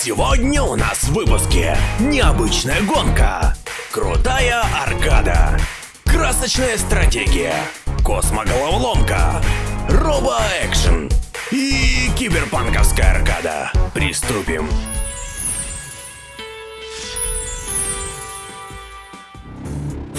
Сегодня у нас в выпуске необычная гонка, крутая аркада, красочная стратегия, космоголоволомка, робо-экшен. И киберпанковская аркада. Приступим.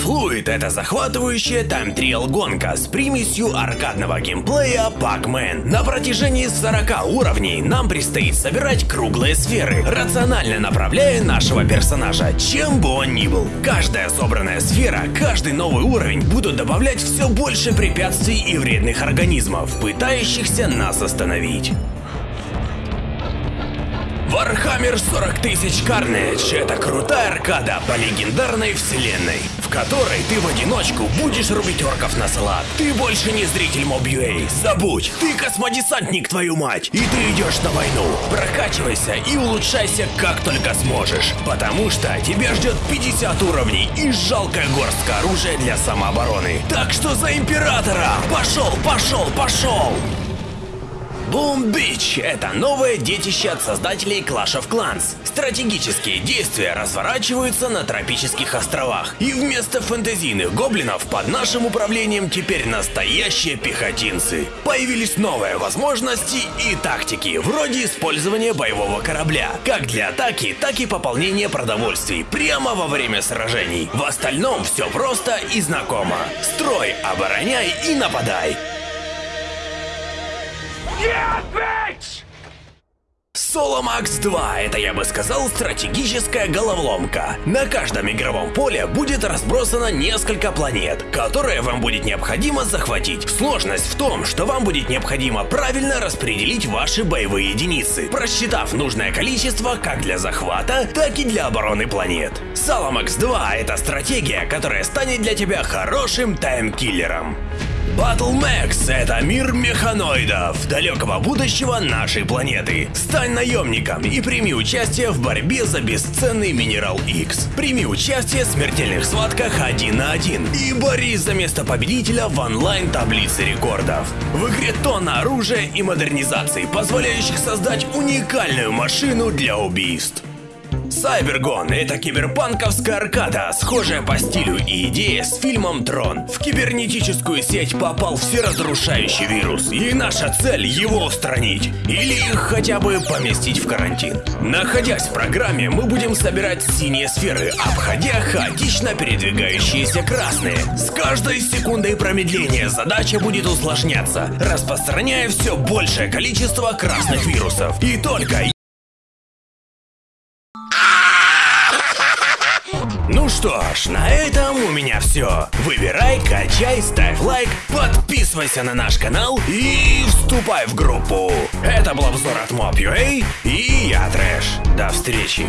Fluid — это захватывающая тайм-триал гонка с примесью аркадного геймплея Pac-Man. На протяжении 40 уровней нам предстоит собирать круглые сферы, рационально направляя нашего персонажа, чем бы он ни был. Каждая собранная сфера, каждый новый уровень будут добавлять все больше препятствий и вредных организмов, пытающихся нас остановить. Warhammer 40 тысяч Carnage — это крутая аркада по легендарной вселенной, в которой ты в одиночку будешь рубить орков на салат. Ты больше не зритель Mob.ua, забудь, ты космодесантник, твою мать, и ты идешь на войну. Прокачивайся и улучшайся как только сможешь, потому что тебя ждет 50 уровней и жалкая горстка оружия для самообороны. Так что за Императора! Пошел, пошел, пошел! Boom Beach — это новое детище от создателей Clash of Clans. Стратегические действия разворачиваются на тропических островах, и вместо фэнтезийных гоблинов под нашим управлением теперь настоящие пехотинцы. Появились новые возможности и тактики, вроде использования боевого корабля, как для атаки, так и пополнения продовольствий, прямо во время сражений. В остальном все просто и знакомо. Строй, обороняй и нападай. Нет, bitch! Соло Макс 2 — это, я бы сказал, стратегическая головоломка. На каждом игровом поле будет разбросано несколько планет, которые вам будет необходимо захватить. Сложность в том, что вам будет необходимо правильно распределить ваши боевые единицы, просчитав нужное количество как для захвата, так и для обороны планет. Соломакс 2 — это стратегия, которая станет для тебя хорошим таймкиллером. Battle Max — это мир механоидов, далекого будущего нашей планеты. Стань наемником и прими участие в борьбе за бесценный Минерал X. Прими участие в смертельных схватках один на один и борись за место победителя в онлайн-таблице рекордов. В игре тонна оружия и модернизаций, позволяющих создать уникальную машину для убийств. Сайбергон — это киберпанковская аркада, схожая по стилю и идее с фильмом «Трон». В кибернетическую сеть попал всеразрушающий вирус, и наша цель — его устранить. Или хотя бы поместить в карантин. Находясь в программе, мы будем собирать синие сферы, обходя хаотично передвигающиеся красные. С каждой секундой промедления задача будет усложняться, распространяя все большее количество красных вирусов. И только что ж, на этом у меня все. Выбирай, качай, ставь лайк, подписывайся на наш канал и вступай в группу. Это был обзор от Mob.ua и я Трэш. До встречи.